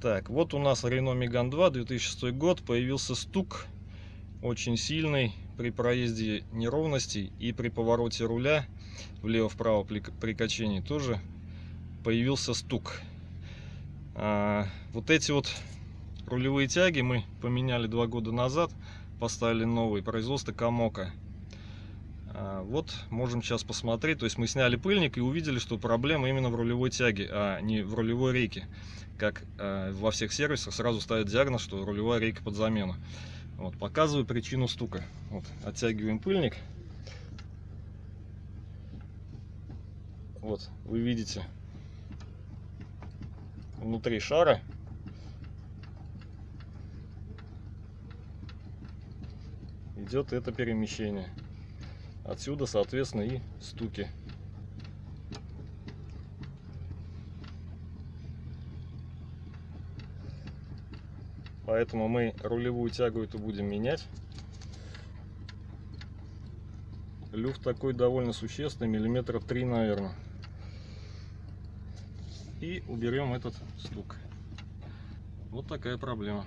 Так, вот у нас Renault Megane 2, 2006 год, появился стук очень сильный при проезде неровностей и при повороте руля влево-вправо при, качении тоже появился стук. А, вот эти вот рулевые тяги мы поменяли два года назад, поставили новые, производство Камока. А, вот можем сейчас посмотреть, то есть мы сняли пыльник и увидели, что проблема именно в рулевой тяге, а не в рулевой рейке. Как а, во всех сервисах сразу ставят диагноз, что рулевая рейка под замену. Вот, показываю причину стука. Вот, оттягиваем пыльник. Вот, вы видите внутри шара идет это перемещение. Отсюда, соответственно, и стуки. Поэтому мы рулевую тягу эту будем менять. Люфт такой довольно существенный, миллиметров 3, наверное. И уберем этот стук. Вот такая проблема.